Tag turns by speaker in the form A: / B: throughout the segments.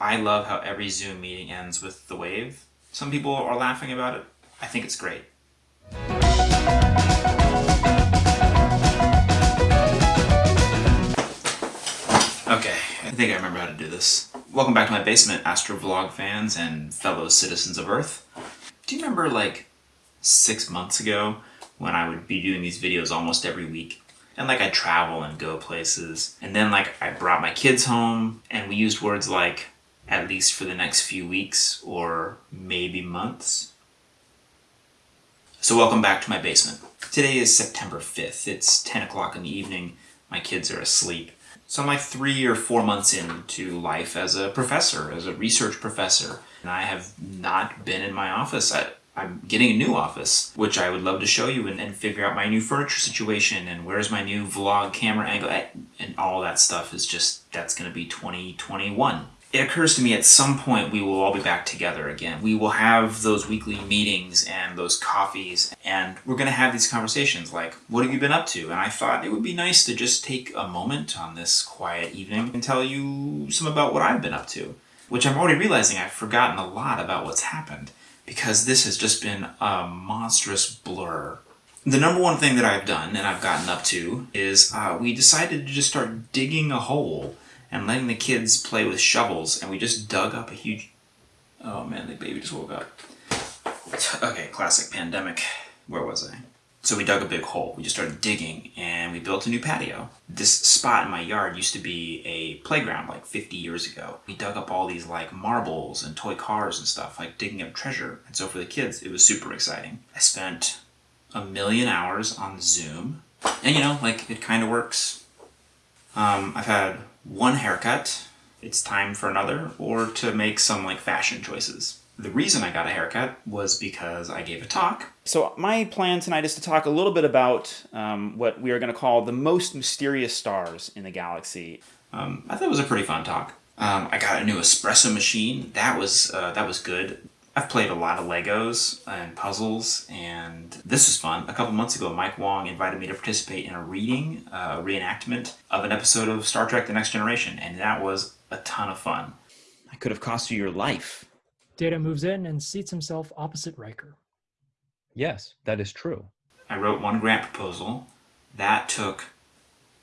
A: I love how every Zoom meeting ends with the wave. Some people are laughing about it. I think it's great. Okay, I think I remember how to do this. Welcome back to my basement, Astrovlog fans and fellow citizens of Earth. Do you remember like six months ago when I would be doing these videos almost every week? And like I travel and go places. And then like I brought my kids home and we used words like at least for the next few weeks or maybe months. So welcome back to my basement. Today is September 5th. It's 10 o'clock in the evening. My kids are asleep. So I'm like three or four months into life as a professor, as a research professor, and I have not been in my office. I, I'm getting a new office, which I would love to show you and, and figure out my new furniture situation and where's my new vlog camera angle and all that stuff is just, that's going to be 2021 it occurs to me at some point we will all be back together again. We will have those weekly meetings and those coffees and we're going to have these conversations like, what have you been up to? And I thought it would be nice to just take a moment on this quiet evening and tell you some about what I've been up to, which I'm already realizing I've forgotten a lot about what's happened because this has just been a monstrous blur. The number one thing that I've done and I've gotten up to is uh, we decided to just start digging a hole and letting the kids play with shovels, and we just dug up a huge... Oh man, the baby just woke up. Okay, classic pandemic. Where was I? So we dug a big hole. We just started digging, and we built a new patio. This spot in my yard used to be a playground like 50 years ago. We dug up all these like marbles and toy cars and stuff, like digging up treasure. And so for the kids, it was super exciting. I spent a million hours on Zoom, and you know, like, it kind of works. Um, I've had one haircut, it's time for another, or to make some like fashion choices. The reason I got a haircut was because I gave a talk. So my plan tonight is to talk a little bit about um, what we are going to call the most mysterious stars in the galaxy. Um, I thought it was a pretty fun talk. Um, I got a new espresso machine. That was uh, that was good. I've played a lot of Legos and puzzles, and this was fun. A couple months ago, Mike Wong invited me to participate in a reading, uh, a reenactment of an episode of Star Trek The Next Generation, and that was a ton of fun. I could have cost you your life.
B: Data moves in and seats himself opposite Riker.
C: Yes, that is true.
A: I wrote one grant proposal. That took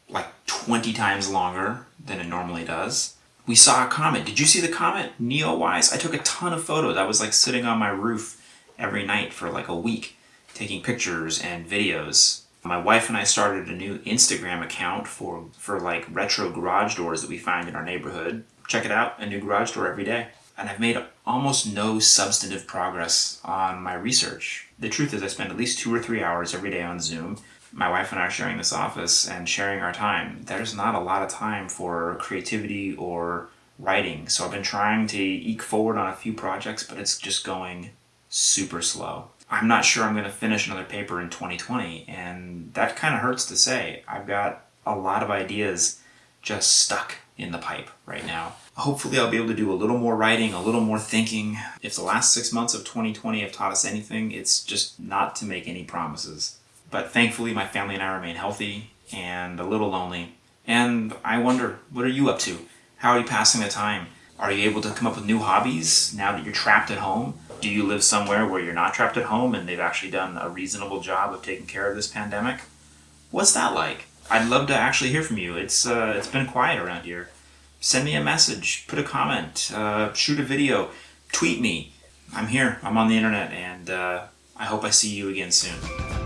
A: like 20 times longer than it normally does we saw a comet. Did you see the comet? Neowise. I took a ton of photos. I was like sitting on my roof every night for like a week taking pictures and videos. My wife and I started a new Instagram account for, for like retro garage doors that we find in our neighborhood. Check it out, a new garage door every day. And I've made almost no substantive progress on my research. The truth is I spend at least two or three hours every day on Zoom my wife and I are sharing this office and sharing our time, there's not a lot of time for creativity or writing. So I've been trying to eke forward on a few projects, but it's just going super slow. I'm not sure I'm going to finish another paper in 2020, and that kind of hurts to say. I've got a lot of ideas just stuck in the pipe right now. Hopefully I'll be able to do a little more writing, a little more thinking. If the last six months of 2020 have taught us anything, it's just not to make any promises. But thankfully, my family and I remain healthy and a little lonely. And I wonder, what are you up to? How are you passing the time? Are you able to come up with new hobbies now that you're trapped at home? Do you live somewhere where you're not trapped at home and they've actually done a reasonable job of taking care of this pandemic? What's that like? I'd love to actually hear from you. It's, uh, it's been quiet around here. Send me a message, put a comment, uh, shoot a video, tweet me. I'm here, I'm on the internet, and uh, I hope I see you again soon.